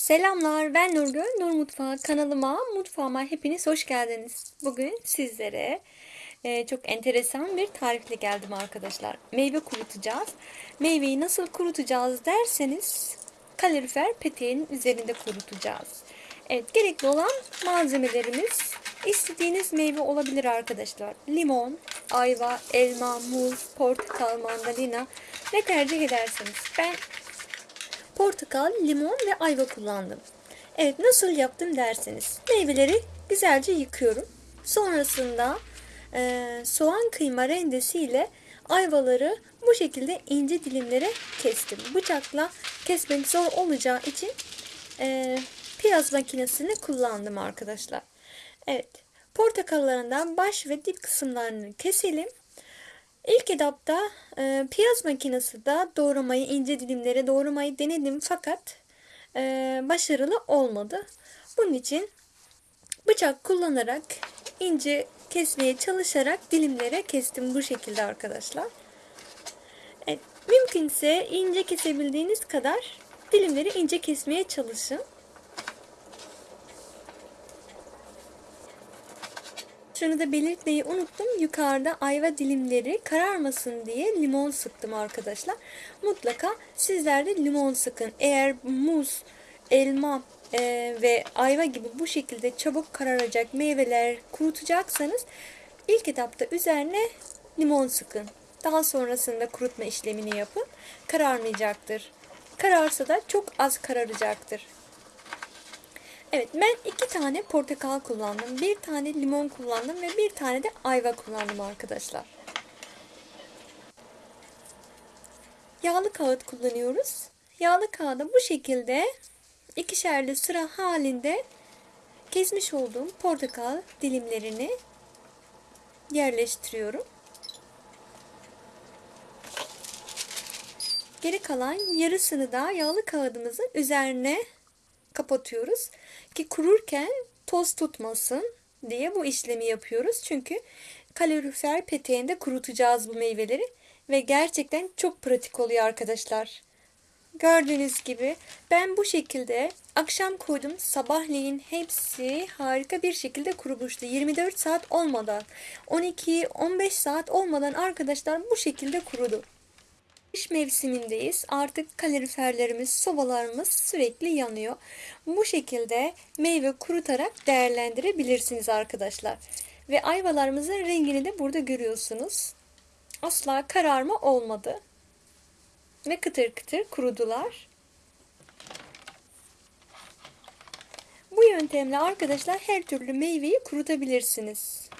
Selamlar ben Nurgül, Nur Mutfağı kanalıma, mutfağıma hepiniz hoş geldiniz. Bugün sizlere e, çok enteresan bir tarifle geldim arkadaşlar. Meyve kurutacağız. Meyveyi nasıl kurutacağız derseniz kalorifer peteğin üzerinde kurutacağız. Evet gerekli olan malzemelerimiz istediğiniz meyve olabilir arkadaşlar. Limon, ayva, elma, muz, portakal, mandalina ne tercih ederseniz. Ben portakal, limon ve ayva kullandım. Evet nasıl yaptım derseniz meyveleri güzelce yıkıyorum. Sonrasında e, soğan kıyma rendesiyle ayvaları bu şekilde ince dilimlere kestim. Bıçakla kesmek zor olacağı için e, piyaz makinesini kullandım arkadaşlar. Evet portakallarından baş ve dip kısımlarını keselim. İlk etapta e, piyaz makinesi de doğramayı ince dilimlere doğramayı denedim fakat e, başarılı olmadı. Bunun için bıçak kullanarak ince kesmeye çalışarak dilimlere kestim bu şekilde arkadaşlar. Evet, mümkünse ince kesebildiğiniz kadar dilimleri ince kesmeye çalışın. Şunu da belirtmeyi unuttum. Yukarıda ayva dilimleri kararmasın diye limon sıktım arkadaşlar. Mutlaka sizler de limon sıkın. Eğer muz, elma e, ve ayva gibi bu şekilde çabuk kararacak meyveler kurutacaksanız ilk etapta üzerine limon sıkın. Daha sonrasında kurutma işlemini yapın. Kararmayacaktır. Kararsa da çok az kararacaktır. Evet ben iki tane portakal kullandım. Bir tane limon kullandım ve bir tane de ayva kullandım arkadaşlar. Yağlı kağıt kullanıyoruz. Yağlı kağıda bu şekilde ikişerli sıra halinde kesmiş olduğum portakal dilimlerini yerleştiriyorum. Geri kalan yarısını da yağlı kağıdımızın üzerine kapatıyoruz ki kururken toz tutmasın diye bu işlemi yapıyoruz. Çünkü kalorifer peteğinde kurutacağız bu meyveleri ve gerçekten çok pratik oluyor arkadaşlar. Gördüğünüz gibi ben bu şekilde akşam koydum. Sabahleyin hepsi harika bir şekilde kurumuştu. 24 saat olmadan 12-15 saat olmadan arkadaşlar bu şekilde kurudu. Kış mevsimindeyiz. Artık kaloriferlerimiz, sobalarımız sürekli yanıyor. Bu şekilde meyve kurutarak değerlendirebilirsiniz arkadaşlar. Ve ayvalarımızın rengini de burada görüyorsunuz. Asla kararma olmadı. Ve kıtır kıtır kurudular. Bu yöntemle arkadaşlar her türlü meyveyi kurutabilirsiniz.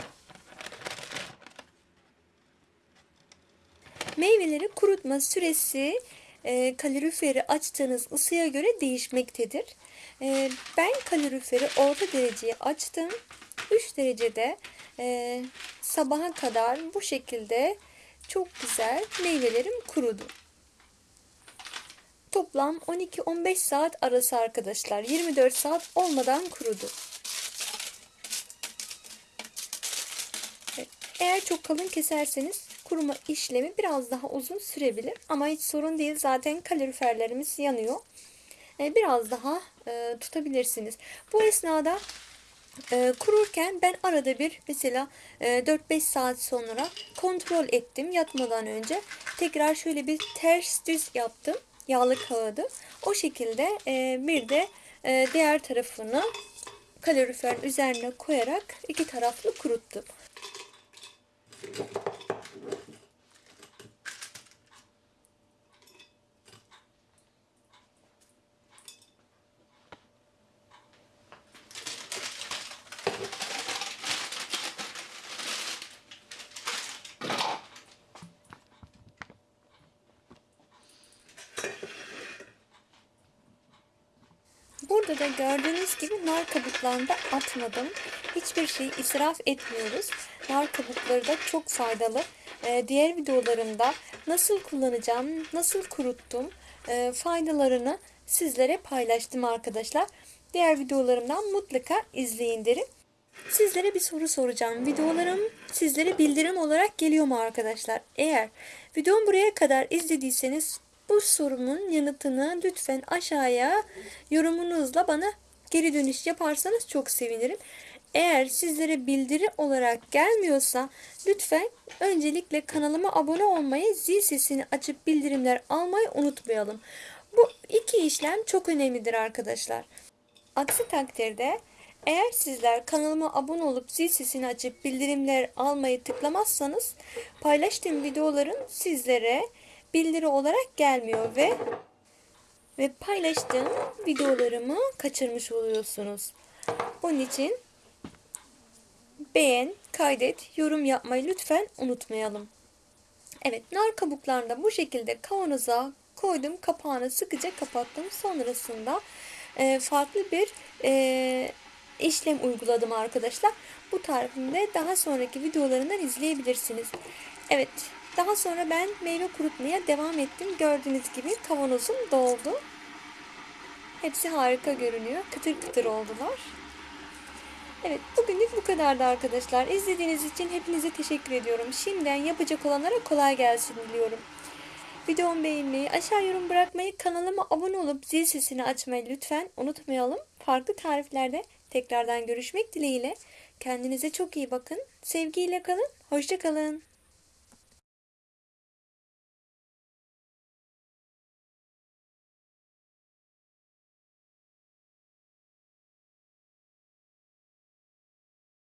Meyveleri kurutma süresi e, kaloriferi açtığınız ısıya göre değişmektedir. E, ben kaloriferi orta dereceye açtım. 3 derecede e, sabaha kadar bu şekilde çok güzel meyvelerim kurudu. Toplam 12-15 saat arası arkadaşlar. 24 saat olmadan kurudu. Eğer çok kalın keserseniz kuruma işlemi biraz daha uzun sürebilir. Ama hiç sorun değil. Zaten kaloriferlerimiz yanıyor. E, biraz daha e, tutabilirsiniz. Bu esnada e, kururken ben arada bir mesela 4-5 saat sonra kontrol ettim yatmadan önce. Tekrar şöyle bir ters düz yaptım. Yağlı kağıdı. O şekilde bir de diğer tarafını kaloriferin üzerine koyarak iki taraflı kuruttum. Burada da gördüğünüz gibi nar kabuklarını da atmadım. Hiçbir şeyi israf etmiyoruz. Nar kabukları da çok faydalı. Ee, diğer videolarımda nasıl kullanacağım, nasıl kuruttum e, faydalarını sizlere paylaştım arkadaşlar. Diğer videolarımdan mutlaka izleyin derim. Sizlere bir soru soracağım. Videolarım sizlere bildirim olarak geliyor mu arkadaşlar? Eğer videomu buraya kadar izlediyseniz Bu sorumun yanıtını lütfen aşağıya yorumunuzla bana geri dönüş yaparsanız çok sevinirim. Eğer sizlere bildiri olarak gelmiyorsa lütfen öncelikle kanalıma abone olmayı, zil sesini açıp bildirimler almayı unutmayalım. Bu iki işlem çok önemlidir arkadaşlar. Aksi takdirde eğer sizler kanalıma abone olup zil sesini açıp bildirimler almayı tıklamazsanız paylaştığım videoların sizlere bildiri olarak gelmiyor ve ve paylaştığım videolarımı kaçırmış oluyorsunuz. Onun için beğen, kaydet, yorum yapmayı lütfen unutmayalım. Evet, nar kabuklarını da bu şekilde kavanoza koydum. Kapağını sıkıca kapattım. Sonrasında e, farklı bir e, işlem uyguladım arkadaşlar. Bu tarifimde daha sonraki videolarından izleyebilirsiniz. Evet, daha sonra ben meyve kurutmaya devam ettim. Gördüğünüz gibi kavanozum doldu. Hepsi harika görünüyor. Kıtır kıtır oldular. Evet bugünlük bu kadardı arkadaşlar. İzlediğiniz için hepinize teşekkür ediyorum. Şimdiden yapacak olanlara kolay gelsin diliyorum. Videomu beğenmeyi, aşağı yorum bırakmayı, kanalıma abone olup zil sesini açmayı lütfen unutmayalım. Farklı tariflerde tekrardan görüşmek dileğiyle. Kendinize çok iyi bakın. Sevgiyle kalın. Hoşça kalın.